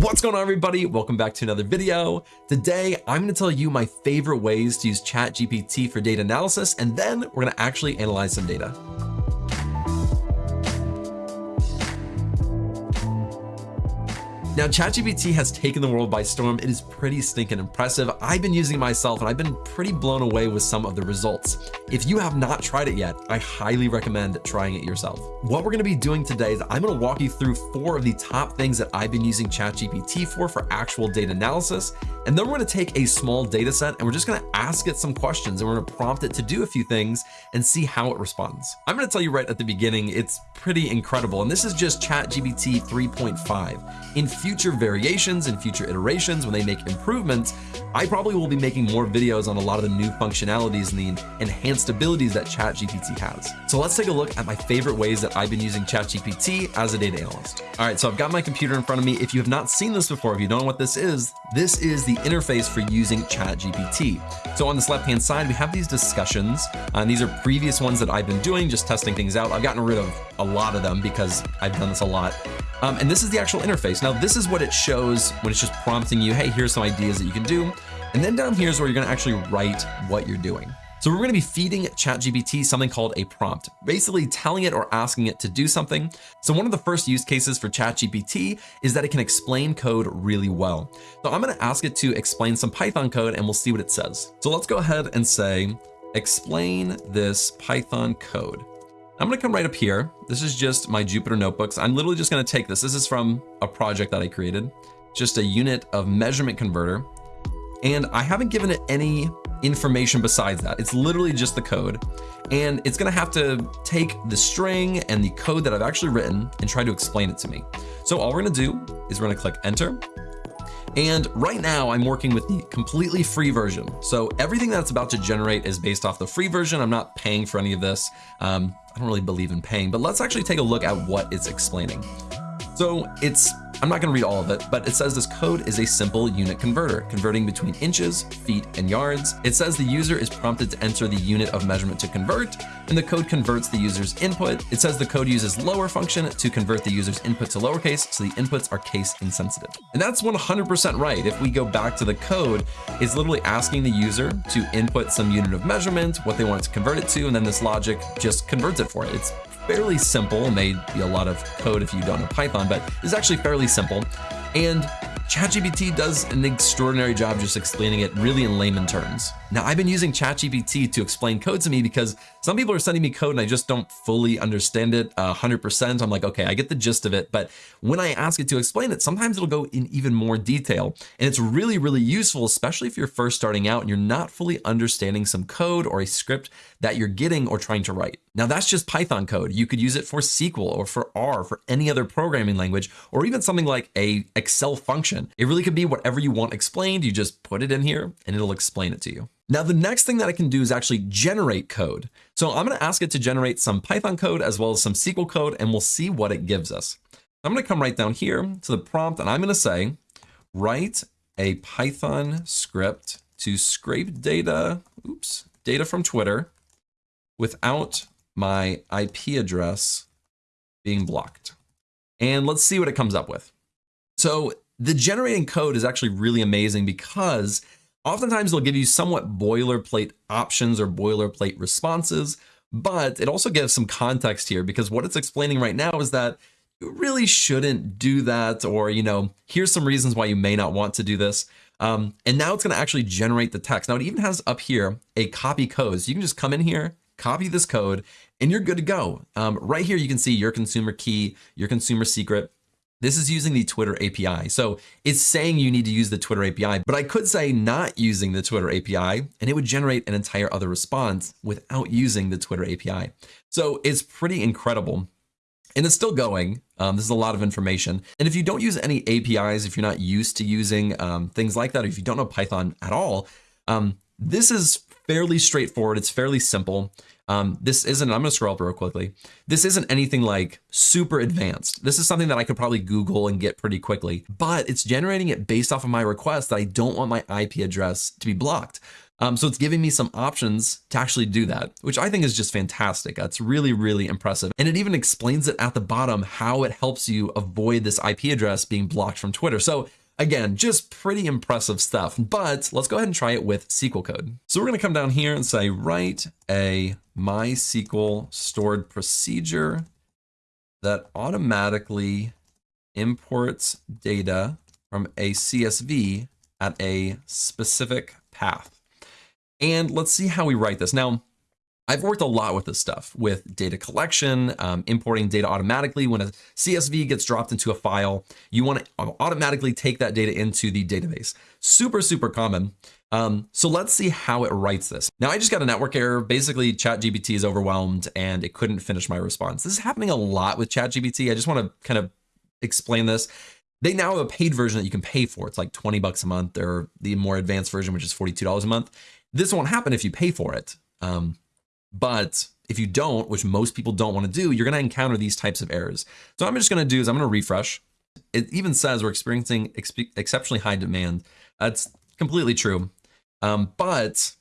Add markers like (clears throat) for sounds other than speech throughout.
What's going on everybody? Welcome back to another video. Today, I'm gonna tell you my favorite ways to use ChatGPT for data analysis, and then we're gonna actually analyze some data. Now, ChatGPT has taken the world by storm. It is pretty stinking impressive. I've been using it myself and I've been pretty blown away with some of the results. If you have not tried it yet, I highly recommend trying it yourself. What we're gonna be doing today is I'm gonna walk you through four of the top things that I've been using ChatGPT for for actual data analysis. And then we're gonna take a small data set and we're just gonna ask it some questions and we're gonna prompt it to do a few things and see how it responds. I'm gonna tell you right at the beginning, it's pretty incredible. And this is just ChatGPT 3.5. In future variations and future iterations, when they make improvements, I probably will be making more videos on a lot of the new functionalities and the enhanced abilities that ChatGPT has. So let's take a look at my favorite ways that I've been using ChatGPT as a data analyst. All right, so I've got my computer in front of me. If you have not seen this before, if you don't know what this is, this is the interface for using ChatGPT. So on this left-hand side, we have these discussions, uh, and these are previous ones that I've been doing, just testing things out. I've gotten rid of a lot of them because I've done this a lot. Um, and this is the actual interface. Now, this is what it shows when it's just prompting you, hey, here's some ideas that you can do. And then down here is where you're gonna actually write what you're doing. So we're going to be feeding ChatGPT something called a prompt, basically telling it or asking it to do something. So one of the first use cases for ChatGPT is that it can explain code really well. So I'm going to ask it to explain some Python code and we'll see what it says. So let's go ahead and say, explain this Python code. I'm gonna come right up here. This is just my Jupyter notebooks. I'm literally just gonna take this. This is from a project that I created, just a unit of measurement converter. And I haven't given it any information besides that. It's literally just the code. And it's gonna have to take the string and the code that I've actually written and try to explain it to me. So all we're gonna do is we're gonna click enter. And right now I'm working with the completely free version. So everything that's about to generate is based off the free version. I'm not paying for any of this. Um, I don't really believe in paying, but let's actually take a look at what it's explaining. So it's I'm not going to read all of it, but it says this code is a simple unit converter, converting between inches, feet, and yards. It says the user is prompted to enter the unit of measurement to convert, and the code converts the user's input. It says the code uses lower function to convert the user's input to lowercase, so the inputs are case insensitive. And that's 100% right. If we go back to the code, it's literally asking the user to input some unit of measurement, what they want to convert it to, and then this logic just converts it for it. It's fairly simple. It may be a lot of code if you don't know Python, but it's actually fairly simple. And ChatGPT does an extraordinary job just explaining it really in layman terms. Now, I've been using ChatGPT to explain code to me because some people are sending me code and I just don't fully understand it 100%. I'm like, okay, I get the gist of it. But when I ask it to explain it, sometimes it'll go in even more detail. And it's really, really useful, especially if you're first starting out and you're not fully understanding some code or a script that you're getting or trying to write. Now, that's just Python code. You could use it for SQL or for R, for any other programming language, or even something like a Excel function it really could be whatever you want explained. You just put it in here and it'll explain it to you. Now, the next thing that I can do is actually generate code. So I'm going to ask it to generate some Python code as well as some SQL code, and we'll see what it gives us. I'm going to come right down here to the prompt, and I'm going to say, write a Python script to scrape data, oops, data from Twitter without my IP address being blocked. And let's see what it comes up with. So the generating code is actually really amazing because oftentimes they'll give you somewhat boilerplate options or boilerplate responses, but it also gives some context here because what it's explaining right now is that you really shouldn't do that or, you know, here's some reasons why you may not want to do this. Um, and now it's going to actually generate the text. Now it even has up here a copy code. So you can just come in here, copy this code, and you're good to go. Um, right here, you can see your consumer key, your consumer secret. This is using the Twitter API. So it's saying you need to use the Twitter API, but I could say not using the Twitter API and it would generate an entire other response without using the Twitter API. So it's pretty incredible. And it's still going. Um, this is a lot of information. And if you don't use any APIs, if you're not used to using um, things like that, or if you don't know Python at all, um, this is fairly straightforward. It's fairly simple. Um, this isn't, I'm gonna scroll up real quickly. This isn't anything like super advanced. This is something that I could probably Google and get pretty quickly, but it's generating it based off of my request that I don't want my IP address to be blocked. Um, so it's giving me some options to actually do that, which I think is just fantastic. That's really, really impressive. And it even explains it at the bottom how it helps you avoid this IP address being blocked from Twitter. So Again, just pretty impressive stuff, but let's go ahead and try it with SQL code. So we're gonna come down here and say, write a MySQL stored procedure that automatically imports data from a CSV at a specific path. And let's see how we write this. Now, I've worked a lot with this stuff with data collection, um, importing data automatically. When a CSV gets dropped into a file, you want to automatically take that data into the database. Super, super common. Um, so let's see how it writes this. Now I just got a network error. Basically ChatGPT is overwhelmed and it couldn't finish my response. This is happening a lot with ChatGPT. I just want to kind of explain this. They now have a paid version that you can pay for. It's like 20 bucks a month or the more advanced version, which is $42 a month. This won't happen if you pay for it. Um, but if you don't, which most people don't want to do, you're going to encounter these types of errors. So I'm just going to do is I'm going to refresh. It even says we're experiencing ex exceptionally high demand. That's completely true. Um, but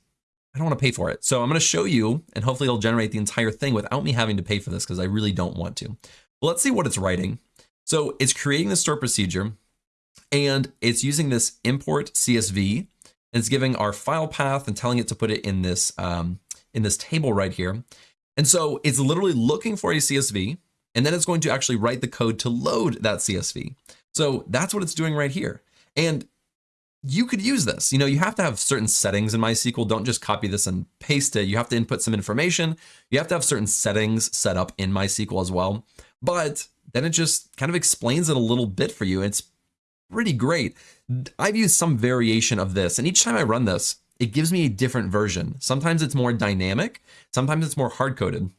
I don't want to pay for it. So I'm going to show you, and hopefully it'll generate the entire thing without me having to pay for this because I really don't want to. Well, let's see what it's writing. So it's creating the store procedure and it's using this import CSV and it's giving our file path and telling it to put it in this um, in this table right here. And so it's literally looking for a CSV, and then it's going to actually write the code to load that CSV. So that's what it's doing right here. And you could use this. You know, you have to have certain settings in MySQL. Don't just copy this and paste it. You have to input some information. You have to have certain settings set up in MySQL as well. But then it just kind of explains it a little bit for you. It's pretty great. I've used some variation of this, and each time I run this, it gives me a different version. Sometimes it's more dynamic, sometimes it's more hard coded.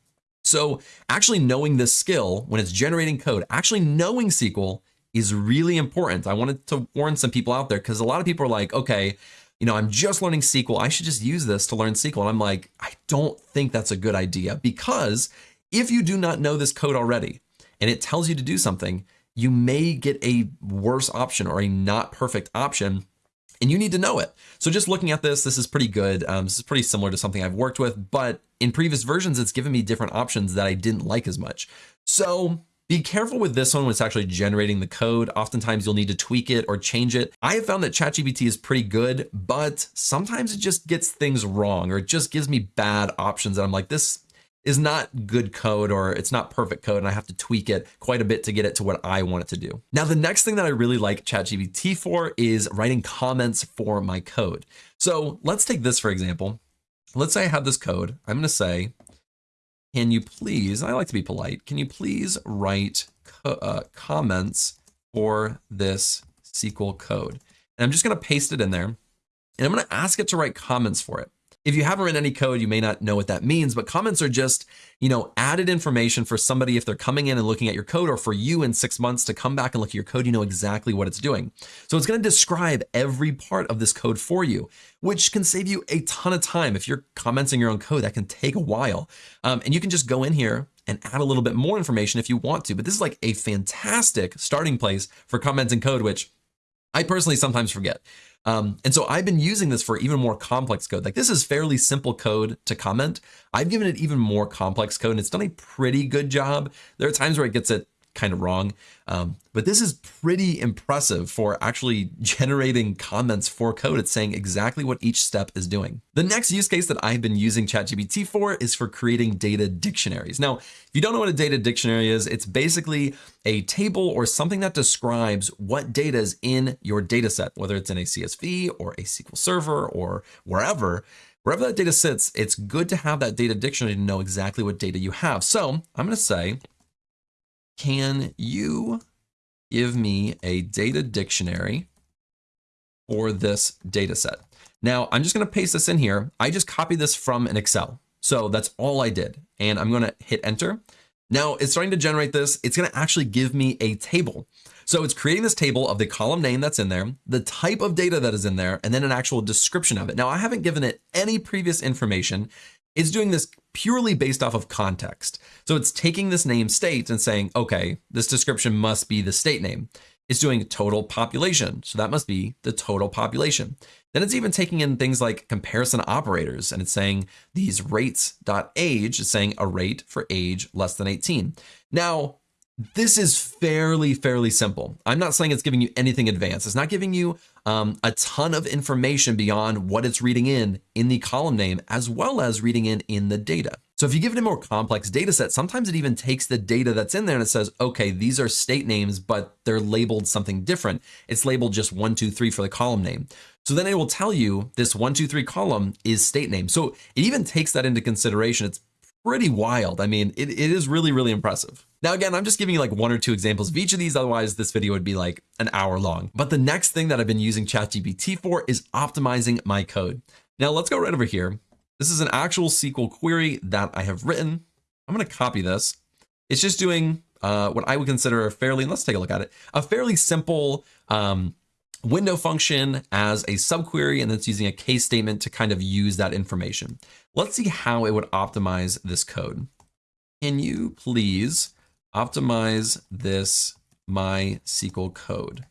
So actually knowing this skill when it's generating code, actually knowing SQL is really important. I wanted to warn some people out there because a lot of people are like, okay, you know, I'm just learning SQL. I should just use this to learn SQL. And I'm like, I don't think that's a good idea because if you do not know this code already and it tells you to do something, you may get a worse option or a not perfect option and you need to know it. So just looking at this, this is pretty good. Um, this is pretty similar to something I've worked with, but in previous versions, it's given me different options that I didn't like as much. So be careful with this one when it's actually generating the code. Oftentimes you'll need to tweak it or change it. I have found that ChatGPT is pretty good, but sometimes it just gets things wrong or it just gives me bad options. And I'm like, this is not good code or it's not perfect code and I have to tweak it quite a bit to get it to what I want it to do. Now, the next thing that I really like ChatGPT for is writing comments for my code. So let's take this for example. Let's say I have this code. I'm going to say, can you please, I like to be polite, can you please write co uh, comments for this SQL code? And I'm just going to paste it in there and I'm going to ask it to write comments for it. If you haven't written any code, you may not know what that means, but comments are just, you know, added information for somebody if they're coming in and looking at your code or for you in six months to come back and look at your code, you know exactly what it's doing. So it's going to describe every part of this code for you, which can save you a ton of time. If you're commenting your own code, that can take a while. Um, and you can just go in here and add a little bit more information if you want to. But this is like a fantastic starting place for comments commenting code, which I personally sometimes forget. Um, and so I've been using this for even more complex code. Like this is fairly simple code to comment. I've given it even more complex code and it's done a pretty good job. There are times where it gets it kind of wrong. Um, but this is pretty impressive for actually (laughs) generating comments for code. It's saying exactly what each step is doing. The next use case that I've been using ChatGPT for is for creating data dictionaries. Now, if you don't know what a data dictionary is, it's basically a table or something that describes what data is in your data set, whether it's in a CSV or a SQL Server or wherever. Wherever that data sits, it's good to have that data dictionary to know exactly what data you have. So I'm going to say can you give me a data dictionary for this data set? Now I'm just going to paste this in here. I just copied this from an Excel. So that's all I did. And I'm going to hit enter. Now it's starting to generate this. It's going to actually give me a table. So it's creating this table of the column name that's in there, the type of data that is in there, and then an actual description of it. Now I haven't given it any previous information. It's doing this purely based off of context. So it's taking this name state and saying, okay, this description must be the state name. it's doing total population. So that must be the total population. Then it's even taking in things like comparison operators and it's saying these rates.age is saying a rate for age less than 18. Now, this is fairly, fairly simple. I'm not saying it's giving you anything advanced. It's not giving you um, a ton of information beyond what it's reading in in the column name, as well as reading in in the data. So if you give it a more complex data set, sometimes it even takes the data that's in there and it says, okay, these are state names, but they're labeled something different. It's labeled just one, two, three for the column name. So then it will tell you this one, two, three column is state name. So it even takes that into consideration. It's pretty wild. I mean, it, it is really, really impressive. Now, again, I'm just giving you like one or two examples of each of these. Otherwise, this video would be like an hour long. But the next thing that I've been using ChatGPT for is optimizing my code. Now, let's go right over here. This is an actual SQL query that I have written. I'm going to copy this. It's just doing uh, what I would consider a fairly, let's take a look at it, a fairly simple um, window function as a subquery, and then it's using a case statement to kind of use that information. Let's see how it would optimize this code. Can you please optimize this MySQL code?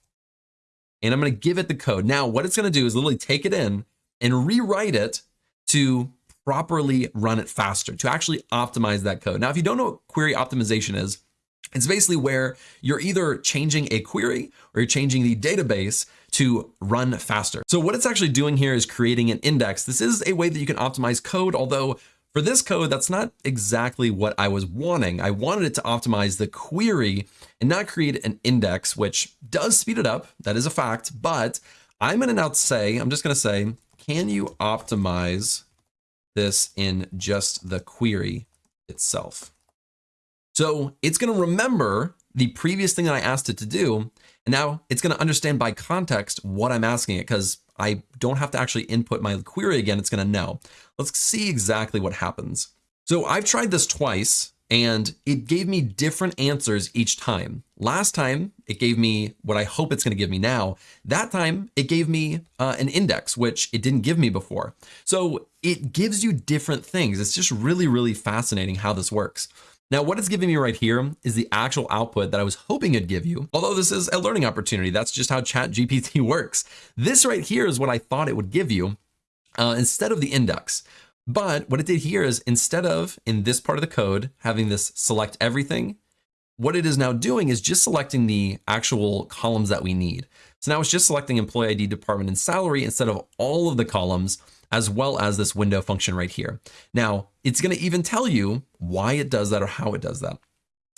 And I'm going to give it the code. Now, what it's going to do is literally take it in and rewrite it to properly run it faster, to actually optimize that code. Now, if you don't know what query optimization is, it's basically where you're either changing a query or you're changing the database to run faster. So what it's actually doing here is creating an index. This is a way that you can optimize code, although for this code, that's not exactly what I was wanting. I wanted it to optimize the query and not create an index, which does speed it up. That is a fact, but I'm gonna now say, I'm just gonna say, can you optimize this in just the query itself? So it's going to remember the previous thing that I asked it to do. And now it's going to understand by context what I'm asking it because I don't have to actually input my query again. It's going to know. Let's see exactly what happens. So I've tried this twice and it gave me different answers each time. Last time, it gave me what I hope it's going to give me now. That time, it gave me uh, an index, which it didn't give me before. So it gives you different things. It's just really, really fascinating how this works. Now, what it's giving me right here is the actual output that I was hoping it'd give you. Although this is a learning opportunity, that's just how ChatGPT (laughs) works. This right here is what I thought it would give you uh, instead of the index. But what it did here is instead of in this part of the code, having this select everything, what it is now doing is just selecting the actual columns that we need. So now it's just selecting employee ID, department, and salary instead of all of the columns as well as this window function right here. Now, it's going to even tell you why it does that or how it does that.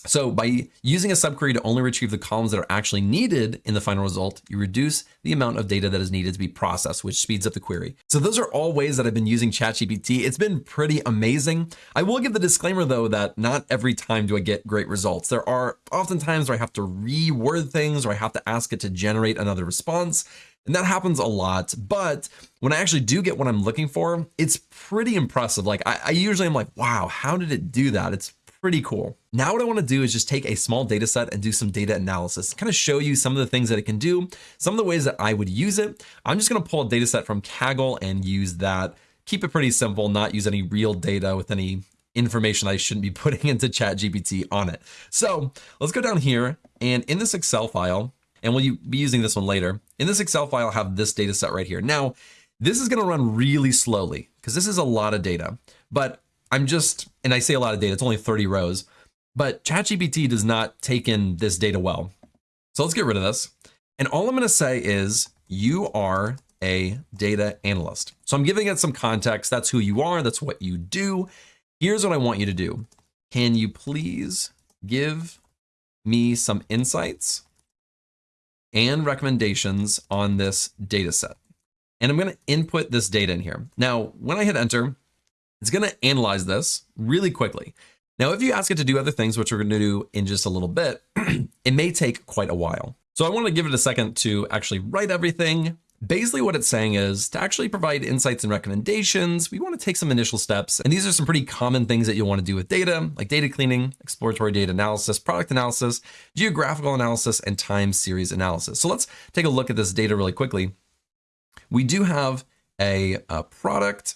So by using a subquery to only retrieve the columns that are actually needed in the final result, you reduce the amount of data that is needed to be processed, which speeds up the query. So those are all ways that I've been using ChatGPT. It's been pretty amazing. I will give the disclaimer though that not every time do I get great results. There are often times where I have to reword things or I have to ask it to generate another response. And that happens a lot. But when I actually do get what I'm looking for, it's pretty impressive. Like I, I usually am like, wow, how did it do that? It's pretty cool. Now what I want to do is just take a small data set and do some data analysis, kind of show you some of the things that it can do, some of the ways that I would use it. I'm just going to pull a data set from Kaggle and use that. Keep it pretty simple, not use any real data with any information I shouldn't be (laughs) putting into ChatGPT on it. So let's go down here and in this Excel file, and we'll be using this one later. In this Excel file, I'll have this data set right here. Now, this is gonna run really slowly because this is a lot of data, but I'm just, and I say a lot of data, it's only 30 rows, but ChatGPT does not take in this data well. So let's get rid of this. And all I'm gonna say is you are a data analyst. So I'm giving it some context. That's who you are, that's what you do. Here's what I want you to do. Can you please give me some insights and recommendations on this data set. And I'm going to input this data in here. Now, when I hit enter, it's going to analyze this really quickly. Now, if you ask it to do other things, which we're going to do in just a little bit, (clears throat) it may take quite a while. So I want to give it a second to actually write everything, Basically what it's saying is to actually provide insights and recommendations, we want to take some initial steps. And these are some pretty common things that you'll want to do with data, like data cleaning, exploratory data analysis, product analysis, geographical analysis, and time series analysis. So let's take a look at this data really quickly. We do have a, a product.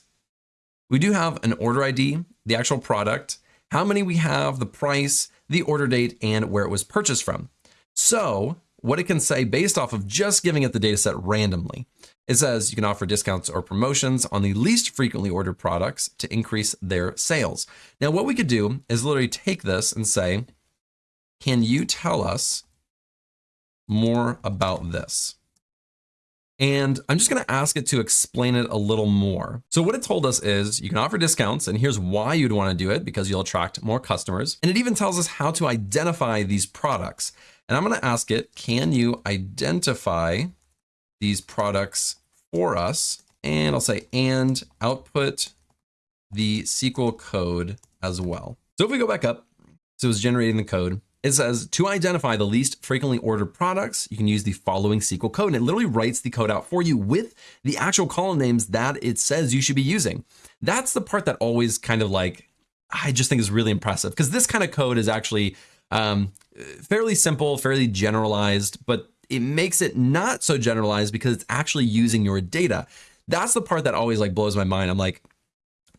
We do have an order ID, the actual product, how many we have, the price, the order date, and where it was purchased from. So what it can say based off of just giving it the data set randomly. It says you can offer discounts or promotions on the least frequently ordered products to increase their sales. Now, what we could do is literally take this and say, can you tell us more about this? And I'm just going to ask it to explain it a little more. So what it told us is you can offer discounts and here's why you'd want to do it because you'll attract more customers. And it even tells us how to identify these products. And I'm going to ask it, can you identify these products for us? And I'll say, and output the SQL code as well. So if we go back up, so it's generating the code. It says to identify the least frequently ordered products, you can use the following SQL code. And it literally writes the code out for you with the actual column names that it says you should be using. That's the part that always kind of like, I just think is really impressive because this kind of code is actually um, fairly simple, fairly generalized, but it makes it not so generalized because it's actually using your data. That's the part that always like blows my mind. I'm like,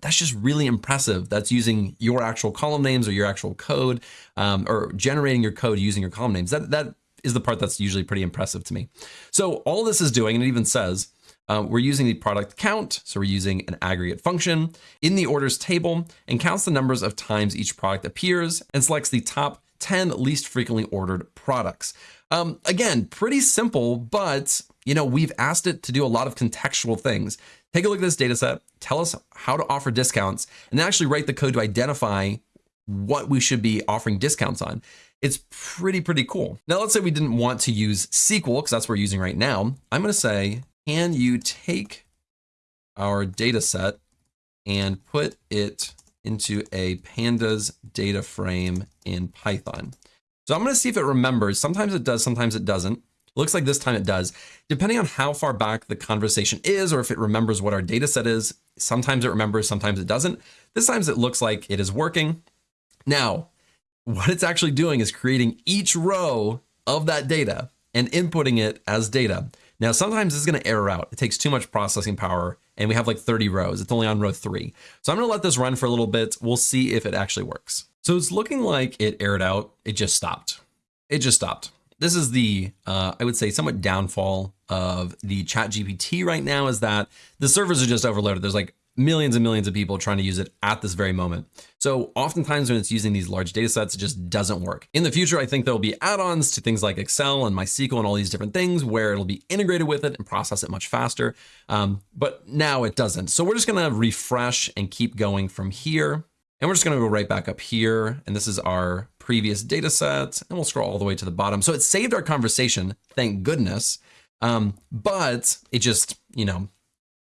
that's just really impressive. That's using your actual column names or your actual code um, or generating your code using your column names. That, that is the part that's usually pretty impressive to me. So all this is doing, and it even says, uh, we're using the product count. So we're using an aggregate function in the orders table and counts the numbers of times each product appears and selects the top 10 least frequently ordered products. Um, again, pretty simple, but you know, we've asked it to do a lot of contextual things. Take a look at this data set, tell us how to offer discounts, and then actually write the code to identify what we should be offering discounts on. It's pretty, pretty cool. Now, let's say we didn't want to use SQL because that's what we're using right now. I'm going to say, can you take our data set and put it into a pandas data frame in Python? So I'm going to see if it remembers. Sometimes it does, sometimes it doesn't. Looks like this time it does. Depending on how far back the conversation is, or if it remembers what our data set is, sometimes it remembers, sometimes it doesn't. This time it looks like it is working. Now, what it's actually doing is creating each row of that data and inputting it as data. Now, sometimes it's going to error out. It takes too much processing power and we have like 30 rows. It's only on row three. So I'm going to let this run for a little bit. We'll see if it actually works. So it's looking like it errored out. It just stopped. It just stopped this is the, uh, I would say, somewhat downfall of the ChatGPT right now is that the servers are just overloaded. There's like millions and millions of people trying to use it at this very moment. So oftentimes when it's using these large data sets, it just doesn't work. In the future, I think there'll be add-ons to things like Excel and MySQL and all these different things where it'll be integrated with it and process it much faster. Um, but now it doesn't. So we're just gonna refresh and keep going from here. And we're just gonna go right back up here. And this is our previous data set, and we'll scroll all the way to the bottom. So it saved our conversation, thank goodness. Um, but it just, you know,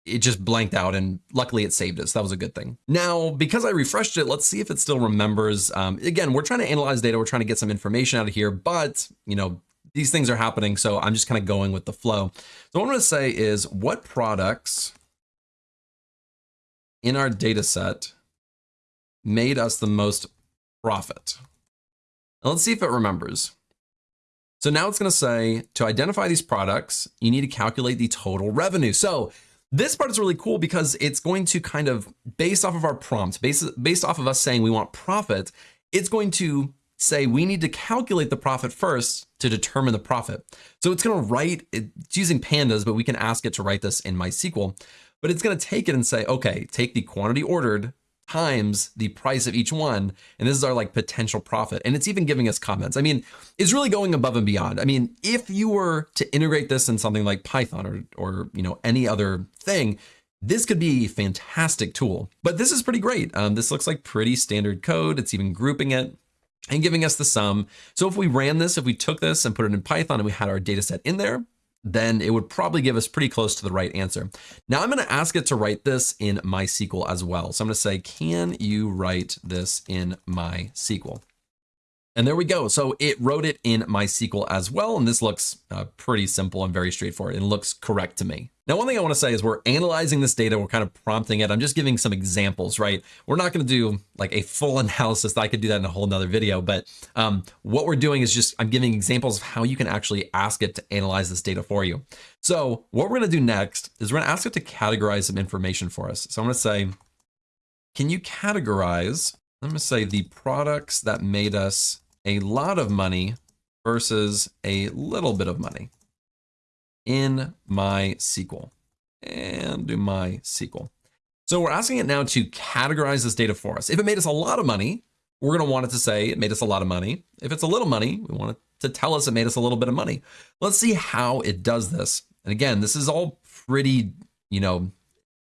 it just blanked out and luckily it saved us. That was a good thing. Now, because I refreshed it, let's see if it still remembers. Um, again, we're trying to analyze data. We're trying to get some information out of here, but you know, these things are happening. So I'm just kind of going with the flow. So what I'm going to say is what products in our data set made us the most profit? Now let's see if it remembers. So now it's going to say to identify these products, you need to calculate the total revenue. So this part is really cool because it's going to kind of based off of our prompt, based, based off of us saying we want profit, it's going to say we need to calculate the profit first to determine the profit. So it's going to write, it's using pandas, but we can ask it to write this in MySQL. But it's going to take it and say, okay, take the quantity ordered times the price of each one. And this is our like potential profit. And it's even giving us comments. I mean, it's really going above and beyond. I mean, if you were to integrate this in something like Python or, or you know, any other thing, this could be a fantastic tool, but this is pretty great. Um, this looks like pretty standard code. It's even grouping it and giving us the sum. So if we ran this, if we took this and put it in Python and we had our data set in there, then it would probably give us pretty close to the right answer. Now I'm going to ask it to write this in MySQL as well. So I'm going to say, can you write this in MySQL? And there we go. So it wrote it in MySQL as well. And this looks uh, pretty simple and very straightforward and looks correct to me. Now, one thing I want to say is we're analyzing this data. We're kind of prompting it. I'm just giving some examples, right? We're not going to do like a full (laughs) analysis. I could do that in a whole nother video. But um, what we're doing is just I'm giving examples of how you can actually ask it to analyze this data for you. So what we're going to do next is we're going to ask it to categorize some information for us. So I'm going to say, can you categorize I'm going to say the products that made us a lot of money versus a little bit of money in MySQL and do MySQL. So we're asking it now to categorize this data for us. If it made us a lot of money, we're going to want it to say it made us a lot of money. If it's a little money, we want it to tell us it made us a little bit of money. Let's see how it does this. And again, this is all pretty, you know,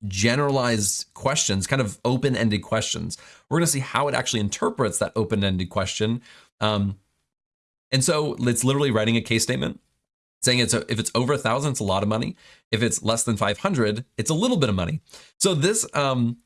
generalized questions, kind of open-ended questions. We're going to see how it actually interprets that open-ended question. Um, and so it's literally writing a case statement saying it's a, if it's over a thousand, it's a lot of money. If it's less than 500, it's a little bit of money. So this, um,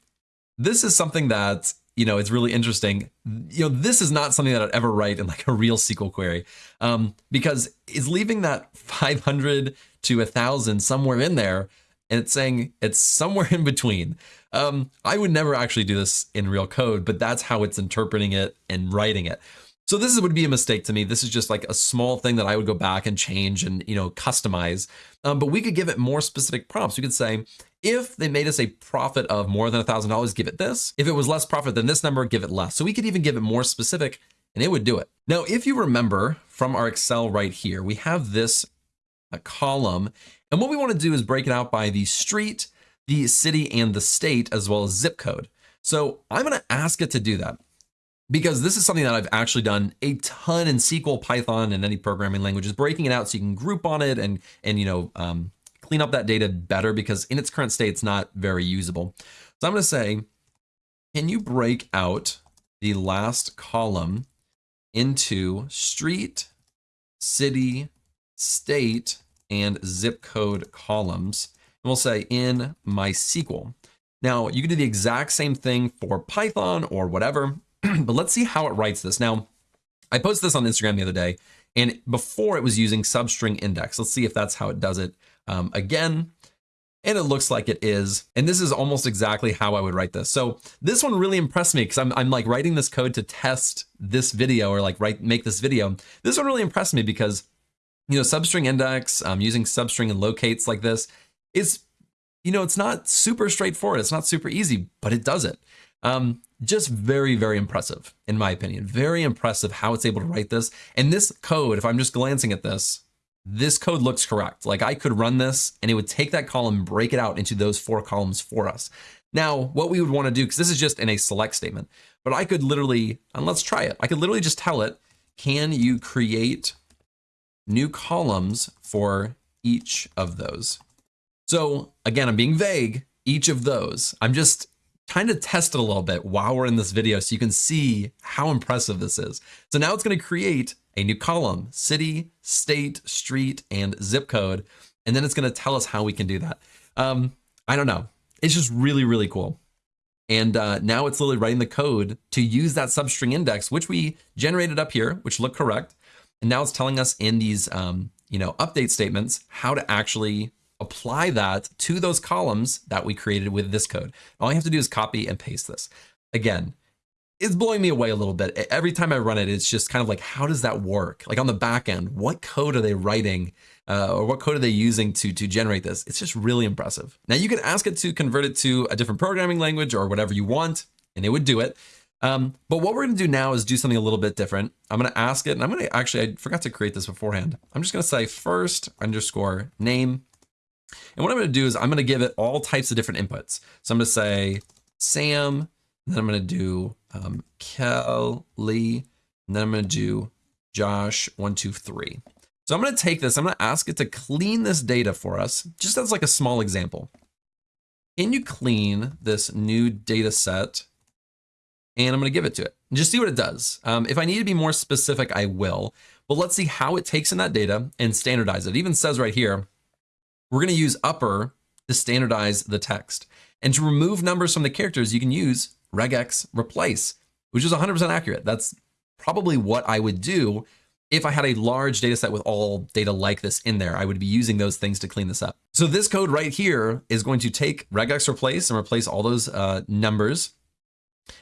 this is something that, you know, it's really interesting. You know, this is not something that I'd ever write in like a real SQL query um, because it's leaving that 500 to a thousand somewhere in there. And it's saying it's somewhere (laughs) in between. Um, I would never actually do this in real code, but that's how it's interpreting it and writing it. So this would be a mistake to me. This is just like a small thing that I would go back and change and, you know, customize. Um, but we could give it more specific prompts. We could say, if they made us a profit of more than a $1,000, give it this. If it was less profit than this number, give it less. So we could even give it more specific and it would do it. Now, if you remember from our Excel right here, we have this uh, column. And what we want to do is break it out by the street, the city, and the state, as well as zip code. So I'm going to ask it to do that because this is something that I've actually done a ton in SQL, Python, and any programming languages, breaking it out so you can group on it and, and you know, um, clean up that data better because in its current state, it's not very usable. So I'm going to say, can you break out the last column into street, city, state, and zip code columns? And we'll say in MySQL. Now, you can do the exact same thing for Python or whatever. (clears throat) but let's see how it writes this. Now, I posted this on Instagram the other day, and before it was using substring index. Let's see if that's how it does it um, again. And it looks like it is. And this is almost exactly how I would write this. So this one really impressed me because I'm, I'm like writing this code to test this video or like write make this video. This one really impressed me because, you know, substring index, um, using substring and locates like this is, you know, it's not super straightforward. It's not super easy, but it does it. Um, just very, very impressive, in my opinion. Very impressive how it's able to write this. And this code, if I'm just glancing at this, this code looks correct. Like I could run this and it would take that column, break it out into those four columns for us. Now, what we would want to do, because this is just in a select statement, but I could literally, and let's try it. I could literally just tell it, can you create new columns for each of those? So again, I'm being vague, each of those. I'm just kind of test it a little bit while we're in this video so you can see how impressive this is. So now it's going to create a new column, city, state, street, and zip code. And then it's going to tell us how we can do that. Um, I don't know. It's just really, really cool. And uh, now it's literally writing the code to use that substring index, which we generated up here, which looked correct. And now it's telling us in these, um, you know, update statements how to actually apply that to those columns that we created with this code. All you have to do is copy and paste this. Again, it's blowing me away a little bit. Every time I run it, it's just kind of like, how does that work? Like on the back end, what code are they writing uh, or what code are they using to, to generate this? It's just really impressive. Now you can ask it to convert it to a different programming language or whatever you want, and it would do it. Um, but what we're gonna do now is do something a little bit different. I'm gonna ask it, and I'm gonna actually, I forgot to create this beforehand. I'm just gonna say first underscore name and what I'm going to do is I'm going to give it all types of different inputs. So I'm going to say Sam, then I'm going to do um, Kelly, and then I'm going to do Josh, one, two, three. So I'm going to take this, I'm going to ask it to clean this data for us, just as like a small example. Can you clean this new data set? And I'm going to give it to it. And just see what it does. Um, if I need to be more specific, I will. But let's see how it takes in that data and standardize it. It even says right here, we're going to use upper to standardize the text. And to remove numbers from the characters, you can use regex replace, which is 100% accurate. That's probably what I would do if I had a large data set with all data like this in there. I would be using those things to clean this up. So this code right here is going to take regex replace and replace all those uh, numbers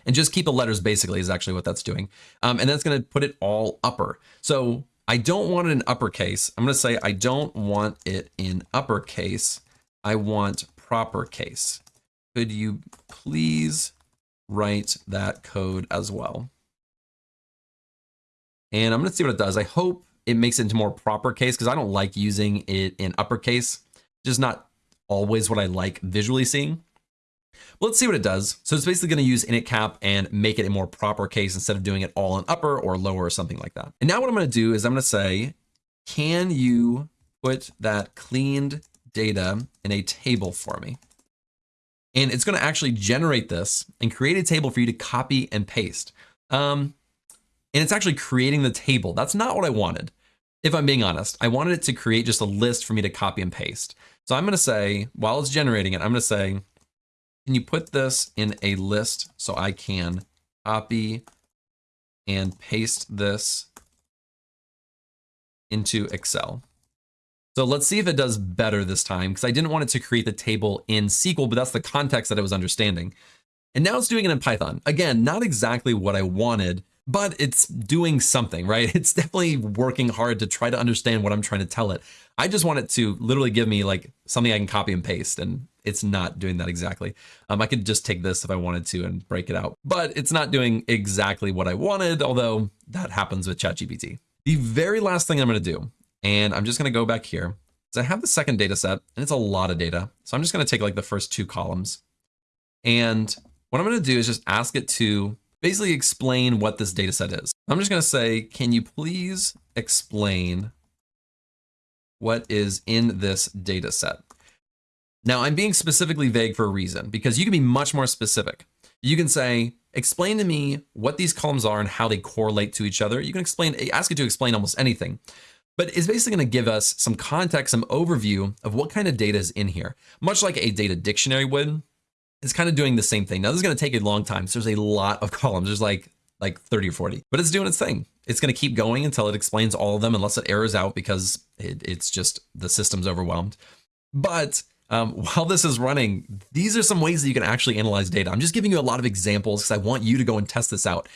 and just keep the letters basically is actually what that's doing. Um, and that's going to put it all upper. So I don't want it in uppercase. I'm going to say I don't want it in uppercase. I want proper case. Could you please write that code as well? And I'm going to see what it does. I hope it makes it into more proper case because I don't like using it in uppercase. Just not always what I like visually seeing. But let's see what it does. So it's basically going to use INITCAP and make it a more proper case instead of doing it all in upper or lower or something like that. And now what I'm going to do is I'm going to say, can you put that cleaned data in a table for me? And it's going to actually generate this and create a table for you to copy and paste. Um, and it's actually creating the table. That's not what I wanted. If I'm being honest, I wanted it to create just a list for me to copy and paste. So I'm going to say, while it's generating it, I'm going to say, can you put this in a list so I can copy and paste this into Excel? So let's see if it does better this time because I didn't want it to create the table in SQL, but that's the context that it was understanding. And now it's doing it in Python. Again, not exactly what I wanted, but it's doing something, right? (laughs) It's definitely working hard to try to understand what I'm trying to tell it. I just want it to literally give me like something I can copy and paste and it's not doing that exactly. Um, I could just take this if I wanted to and break it out, but it's not doing exactly what I wanted, although that happens with ChatGPT. The very last thing I'm gonna do and I'm just going to go back here. So I have the second data set and it's a lot of data. So I'm just going to take like the first two columns. And what I'm going to do is just ask it to basically explain what this data set is. I'm just going to say, can you please explain what is in this data set? Now I'm being specifically vague for a reason because you can be much more specific. You can say, explain to me what these columns are and how they correlate to each other. You can explain, ask it to explain almost anything but it's basically going to give us some context, some overview of what kind of data is in here. Much like a data dictionary would, it's kind of doing the same thing. Now this is going to take a long time. So there's a lot of (laughs) columns. There's like like 30 or 40, but it's doing its thing. It's going to keep going until it explains all of them unless it errors out because it, it's just the system's overwhelmed. But um, (laughs) while this is running, these are some ways that you can actually analyze data. I'm just giving you a lot of examples because I want you to go and test this out.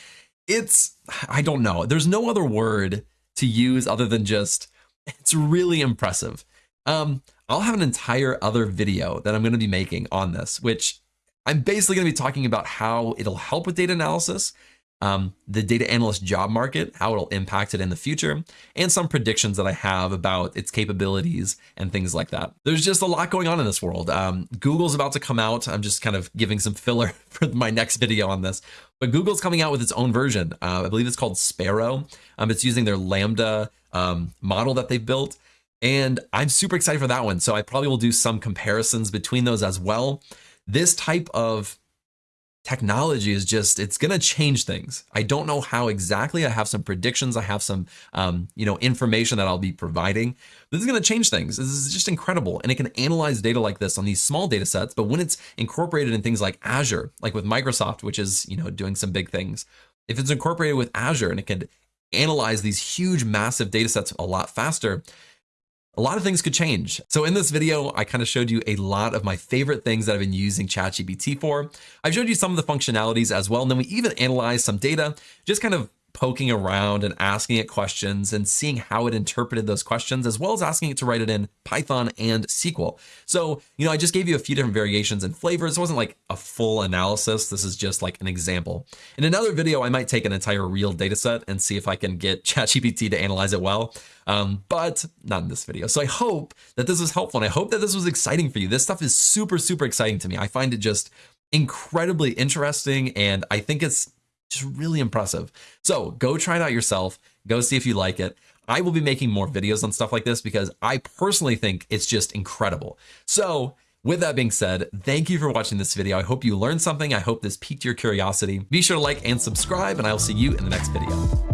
It's, (sighs) I don't know. There's no other word to use other than just, (laughs) it's really impressive. Um, I'll have an entire other video that I'm going to be making on this, which I'm basically going to be talking about how it'll help with data analysis, um, the data analyst job market, how it'll impact it in the future, and some predictions that I have about its capabilities and things like that. There's just a lot going on in this world. Um, Google's about to come out. I'm just kind of giving some filler (laughs) for my next video on this, but Google's coming out with its own version. Uh, I believe it's called Sparrow. Um, it's using their LaMDA um, model that they've built. And I'm super excited for that one. So I probably will do some comparisons between those as well. This type of technology is just it's going to change things. I don't know how exactly. I have some predictions. I have some um, you know information that i'll be providing. This is going to change things. This is just incredible. And it can analyze data like this on these small data sets but when it's incorporated in things like azure like with microsoft which is you know doing some big things if it's incorporated with azure and it can analyze these huge massive data sets a lot faster a lot of things could change. So in this video, I kind of showed you a lot of my favorite things that I've been using ChatGPT for. I've showed you some of the functionalities as well. And then we even analyzed some data, just kind of poking around and asking it questions and seeing how it interpreted those questions, as well as asking it to write it in Python and SQL. So, you know, I just gave you a few different variations and flavors. It wasn't like a full analysis. This is just like an example. In another video, I might take an entire real data set and see if I can get (laughs) ChatGPT to analyze it well, um, but not in this video. So I hope that this was helpful and I hope that this was exciting for you. This stuff is super, super exciting to me. I find it just incredibly interesting and I think it's just really impressive. So go try it out yourself. Go see if you like it. I will be making more videos on stuff like this because I personally think it's just incredible. So with that being said, thank you for watching this video. I hope you learned something. I hope this piqued your curiosity. Be sure to like and subscribe and I will see you in the next video.